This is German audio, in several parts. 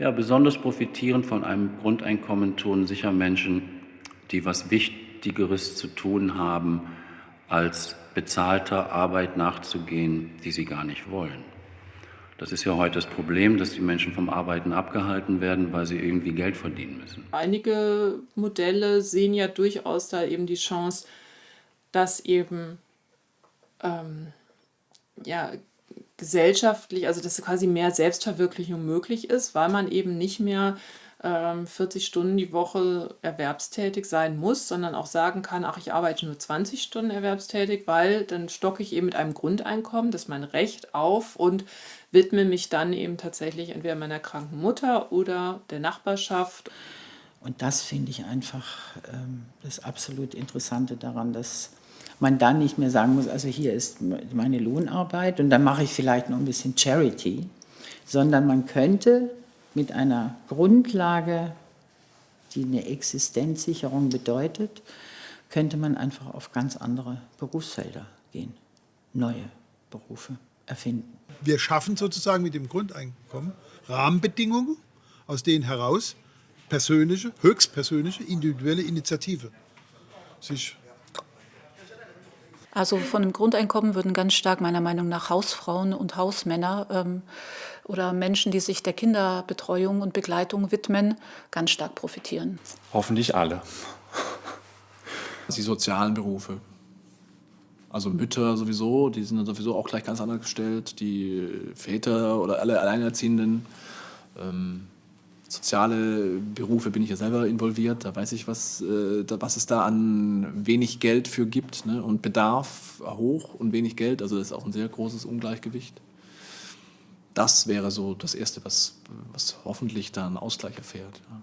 Ja, besonders profitieren von einem Grundeinkommen tun sicher Menschen, die was Wichtigeres zu tun haben, als bezahlter Arbeit nachzugehen, die sie gar nicht wollen. Das ist ja heute das Problem, dass die Menschen vom Arbeiten abgehalten werden, weil sie irgendwie Geld verdienen müssen. Einige Modelle sehen ja durchaus da eben die Chance, dass eben ähm, ja, gesellschaftlich, also dass quasi mehr Selbstverwirklichung möglich ist, weil man eben nicht mehr 40 ähm, Stunden die Woche erwerbstätig sein muss, sondern auch sagen kann, ach, ich arbeite nur 20 Stunden erwerbstätig, weil dann stocke ich eben mit einem Grundeinkommen, das ist mein Recht auf und widme mich dann eben tatsächlich entweder meiner kranken Mutter oder der Nachbarschaft. Und das finde ich einfach ähm, das absolut Interessante daran, dass man dann nicht mehr sagen muss, also hier ist meine Lohnarbeit und dann mache ich vielleicht noch ein bisschen Charity, sondern man könnte mit einer Grundlage, die eine Existenzsicherung bedeutet, könnte man einfach auf ganz andere Berufsfelder gehen, neue Berufe erfinden. Wir schaffen sozusagen mit dem Grundeinkommen Rahmenbedingungen, aus denen heraus persönliche, höchstpersönliche, individuelle Initiative sich also von dem Grundeinkommen würden ganz stark meiner Meinung nach Hausfrauen und Hausmänner ähm, oder Menschen, die sich der Kinderbetreuung und Begleitung widmen, ganz stark profitieren. Hoffentlich alle. Die sozialen Berufe. Also Mütter sowieso, die sind dann sowieso auch gleich ganz anders gestellt. Die Väter oder alle Alleinerziehenden. Ähm, soziale Berufe bin ich ja selber involviert, da weiß ich, was, äh, was es da an wenig Geld für gibt ne? und Bedarf hoch und wenig Geld, also das ist auch ein sehr großes Ungleichgewicht. Das wäre so das Erste, was, was hoffentlich da einen Ausgleich erfährt. Ja.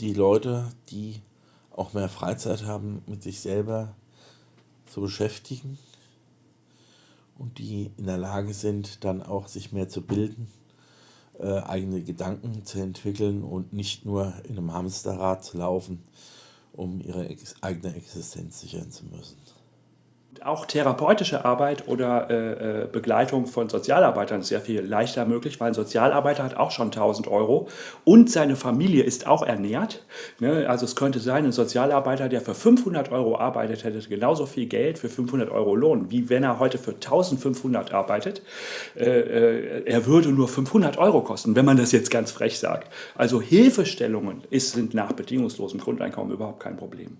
Die Leute, die auch mehr Freizeit haben, mit sich selber zu beschäftigen und die in der Lage sind, dann auch sich mehr zu bilden äh, eigene Gedanken zu entwickeln und nicht nur in einem Hamsterrad zu laufen, um ihre ex eigene Existenz sichern zu müssen. Auch therapeutische Arbeit oder äh, äh, Begleitung von Sozialarbeitern ist sehr viel leichter möglich, weil ein Sozialarbeiter hat auch schon 1000 Euro und seine Familie ist auch ernährt. Ne? Also es könnte sein, ein Sozialarbeiter, der für 500 Euro arbeitet, hätte genauso viel Geld für 500 Euro Lohn, wie wenn er heute für 1500 arbeitet. Äh, äh, er würde nur 500 Euro kosten, wenn man das jetzt ganz frech sagt. Also Hilfestellungen ist, sind nach bedingungslosem Grundeinkommen überhaupt kein Problem.